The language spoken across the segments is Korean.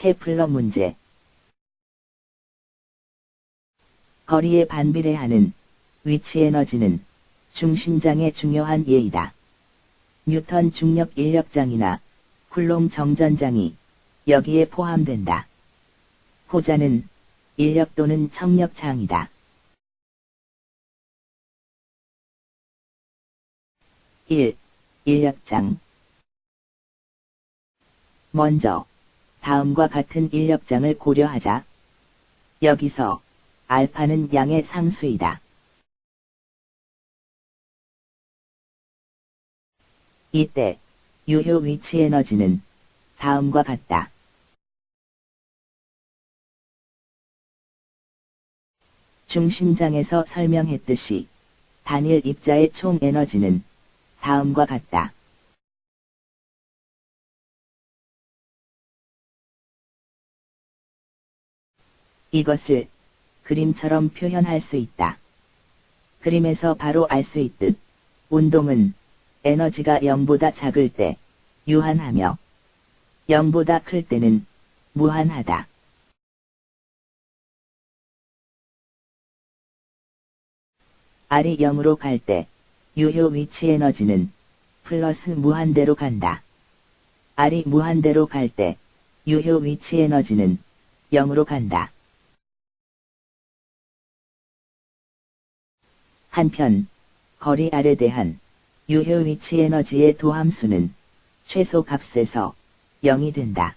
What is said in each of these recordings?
케플러 문제 거리에 반비례하는 위치 에너지는 중심장의 중요한 예이다. 뉴턴 중력 인력장이나 쿨롱 정전장이 여기에 포함된다. 호자는 인력 또는 청력장이다. 1. 인력장 먼저 다음과 같은 인력장을 고려하자. 여기서 알파는 양의 상수이다. 이때 유효 위치 에너지는 다음과 같다. 중심장에서 설명했듯이 단일 입자의 총 에너지는 다음과 같다. 이것을 그림처럼 표현할 수 있다. 그림에서 바로 알 수 있듯 운동은 에너지가 0보다 작을 때 유한하며 0보다 클 때는 무한하다. R이 0으로 갈 때 유효 위치 에너지는 플러스 무한대로 간다. R이 무한대로 갈 때 유효 위치 에너지는 0으로 간다. 한편 거리 R에 대한 유효 위치 에너지의 도함수는 최소 값에서 0이 된다.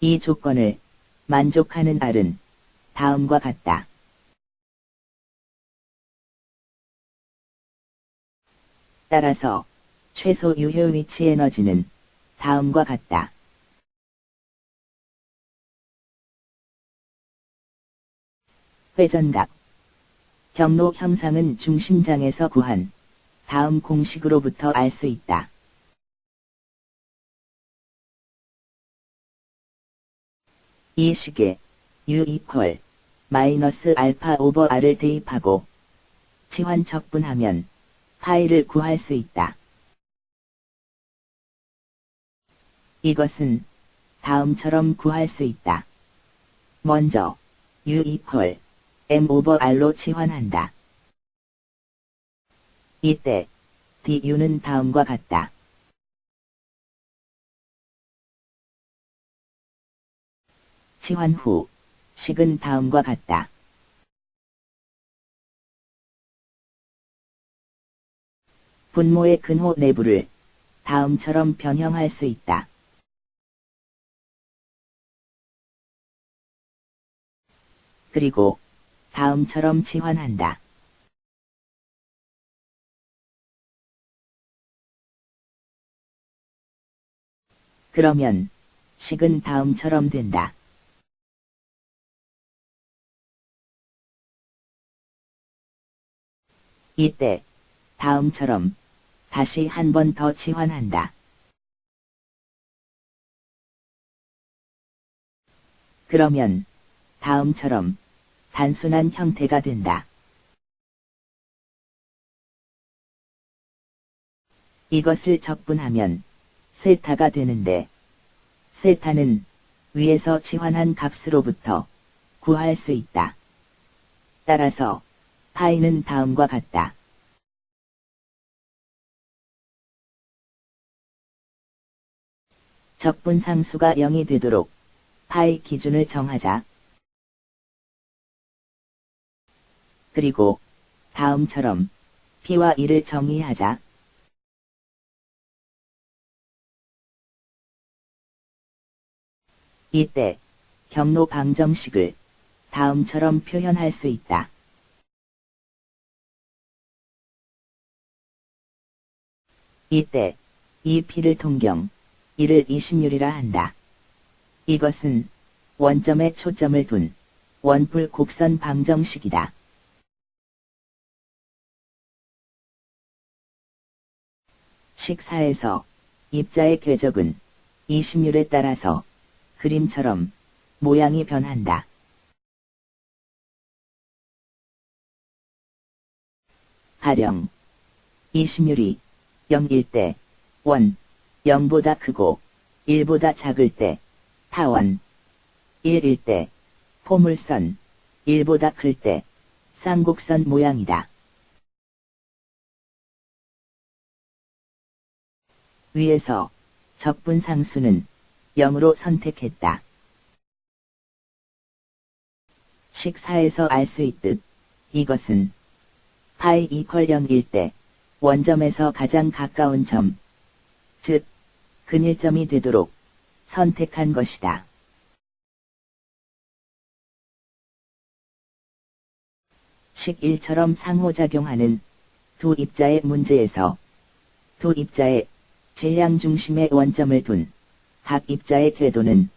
이 조건을 만족하는 R은 다음과 같다. 따라서 최소 유효 위치 에너지는 다음과 같다. 회전각 경로 형상은 중심장에서 구한 다음 공식으로부터 알 수 있다. 이 식에 U 이퀄 마이너스 알파 오버 R을 대입하고 치환 적분하면 파이를 구할 수 있다. 이것은 다음처럼 구할 수 있다. 먼저 U 이퀄 M 오버 R로 치환한다. 이때 DU는 다음과 같다. 치환 후 식은 다음과 같다. 분모의 근호 내부를 다음처럼 변형할 수 있다. 그리고 다음처럼 치환한다. 그러면 식은 다음처럼 된다. 이때 다음처럼 다시 한 번더 치환한다. 그러면 다음처럼 단순한 형태가 된다. 이것을 적분하면 세타가 되는데 세타는 위에서 치환한 값으로부터 구할 수 있다. 따라서 파이는 다음과 같다. 적분 상수가 0이 되도록 파이 기준을 정하자. 그리고 다음처럼 P와 1을 정의하자. 이때 경로 방정식을 다음처럼 표현할 수 있다. 이때 이 P를 통경, 이를 20율이라 한다. 이것은 원점에 초점을 둔 원뿔 곡선 방정식이다. 식사에서 입자의 궤적은 20율에 따라서 그림처럼 모양이 변한다. 가령 20율이 0일 때 원, 0보다 크고 1보다 작을 때 타원 1일 때 포물선 1보다 클 때 쌍곡선 모양이다. 위에서 적분 상수는 0으로 선택했다. 식사에서 알 수 있듯 이것은 파이 이퀄 0일 때 원점에서 가장 가까운 점, 즉 근일점이 되도록 선택한 것이다. 식 1처럼 상호작용하는 두 입자의 문제에서 두 입자의 질량 중심의 원점을 둔각 입자의 궤도는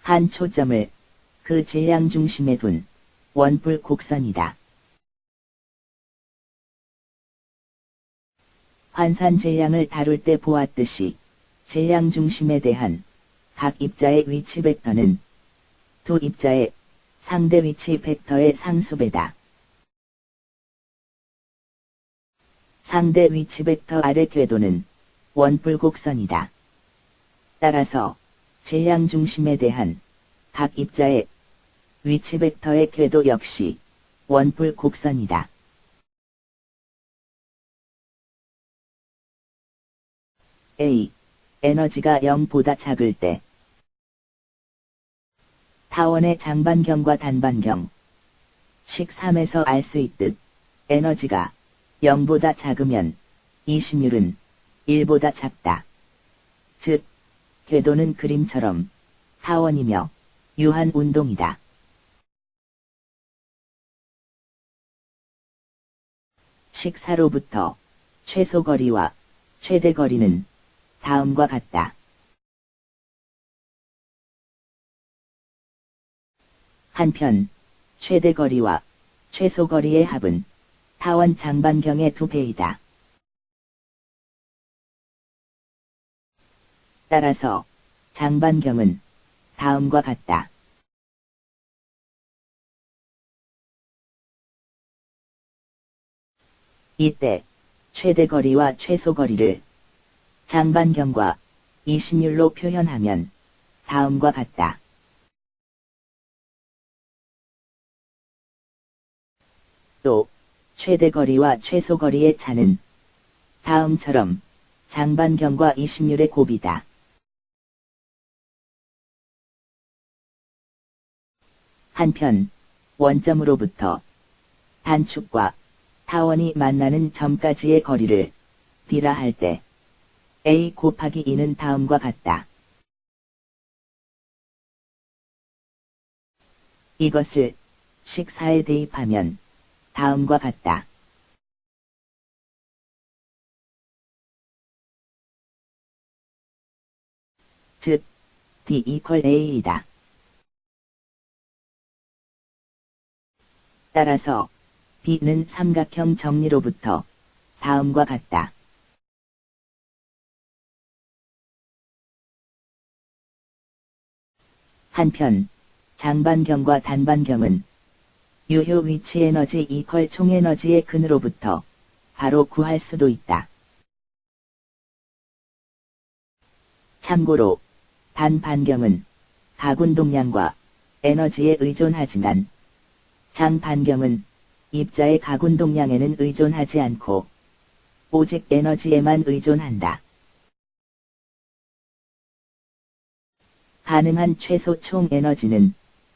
한 초점을 그 질량 중심에 둔 원뿔 곡선이다. 환산 질량을 다룰 때 보았듯이 질량 중심에 대한 각 입자의 위치 벡터는 두 입자의 상대 위치 벡터의 상수배다. 상대 위치 벡터 아래 궤도는 원뿔곡선이다. 따라서 질량 중심에 대한 각 입자의 위치 벡터의 궤도 역시 원뿔곡선이다. A. 에너지가 0보다 작을 때 타원의 장반경과 단반경 식 3에서 알 수 있듯 에너지가 0보다 작으면 이심률은 1보다 작다. 즉, 궤도는 그림처럼 타원이며 유한 운동이다. 식사로부터 최소 거리와 최대 거리는 다음과 같다. 한편, 최대 거리와 최소 거리의 합은 타원 장반경의 두 배이다. 따라서 장반경은 다음과 같다. 이때 최대 거리와 최소 거리를 장반경과 이심률로 표현하면 다음과 같다. 또 최대 거리와 최소 거리의 차는 다음처럼 장반경과 이심률의 곱이다. 한편 원점으로부터 단축과 타원이 만나는 점까지의 거리를 D라 할 때 A 곱하기 2는 다음과 같다. 이것을 식사에 대입하면 다음과 같다. 즉, D 이퀄 A이다. 따라서 B는 삼각형 정리로부터 다음과 같다. 한편 장반경과 단반경은 유효 위치 에너지 이퀄 총에너지의 근으로부터 바로 구할 수도 있다. 참고로 단반경은 가군 동량과 에너지에 의존하지만 장반경은 입자의 가군 동량에는 의존하지 않고 오직 에너지에만 의존한다. 가능한 최소 총 에너지는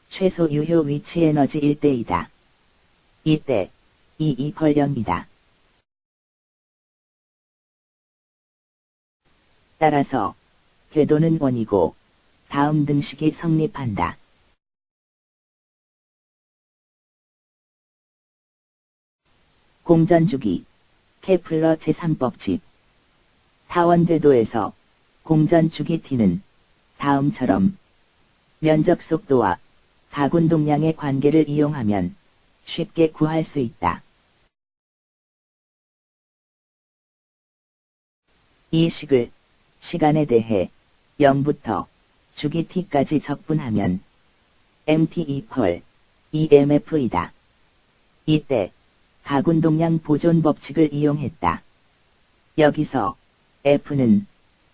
최소 유효 위치 에너지 1대이다. 이때 이 이퀄 0이다. 따라서 궤도는 원이고 다음 등식이 성립한다. 공전주기 케플러 제3법칙 타원 궤도에서 공전주기 T는 다음처럼 면적 속도와 가군 동량의 관계를 이용하면 쉽게 구할 수 있다. 이 식을 시간에 대해 0부터 주기 t까지 적분하면 mt 이퀄 emf이다. 이때 가군 동량 보존 법칙을 이용했다. 여기서 f는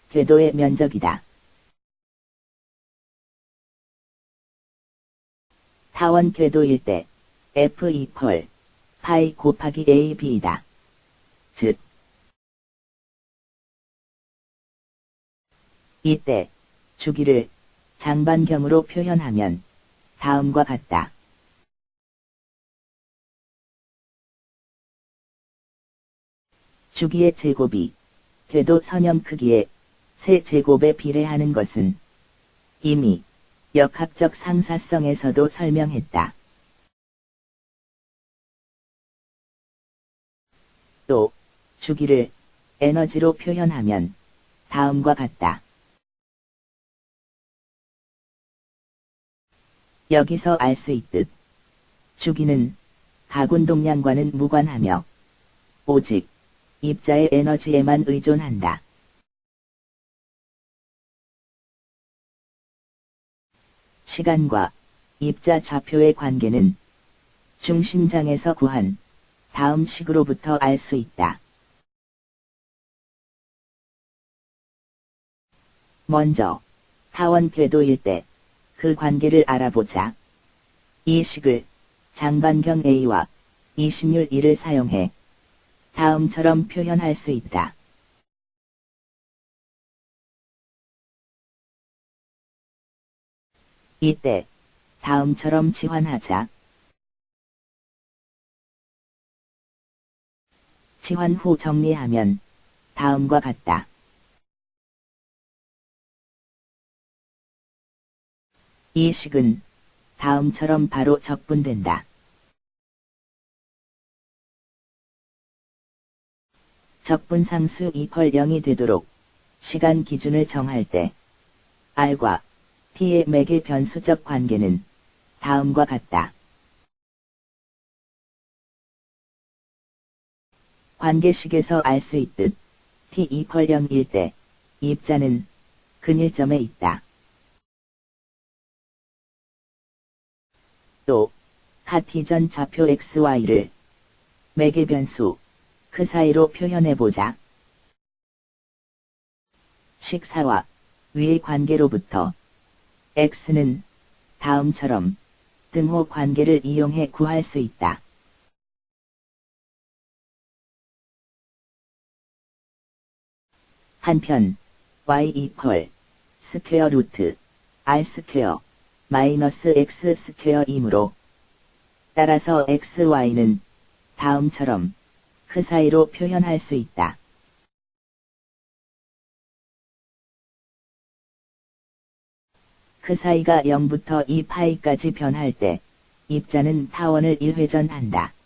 궤도의 면적이다. 타원 궤도일 때 F 이퀄 파이 곱하기 AB이다. 즉 이때 주기를 장반경으로 표현하면 다음과 같다. 주기의 제곱이 궤도 선형 크기의 세 제곱에 비례하는 것은 이미 역학적 상사성에서도 설명했다. 또 주기를 에너지로 표현하면 다음과 같다. 여기서 알 수 있듯 주기는 가군 동량과는 무관하며 오직 입자의 에너지에만 의존한다. 시간과 입자 좌표의 관계는 중심장에서 구한 다음 식으로부터 알 수 있다. 먼저 타원 궤도일 때 그 관계를 알아보자. 이 식을 장반경 A와 이심률 1을 사용해 다음처럼 표현할 수 있다. 이때 다음처럼 치환하자. 치환 후 정리하면 다음과 같다. 이 식은 다음처럼 바로 적분된다. 적분상수 2펄 0이 되도록 시간 기준을 정할 때 R과 T의 맥의 변수적 관계는 다음과 같다. 관계식에서 알 수 있듯 T 2펄 0일 때 입자는 근일점에 있다. 또 카티전 좌표 XY를 맥의 변수 그 사이로 표현해보자. 식사와 위의 관계로부터 x는 다음처럼 등호 관계를 이용해 구할 수 있다. 한편 y equal square root r square 마이너스 x square이므로 따라서 xy는 다음처럼 크사이로 표현할 수 있다. 크사이가 0부터 2파이까지 변할 때 입자는 타원을 1회전한다.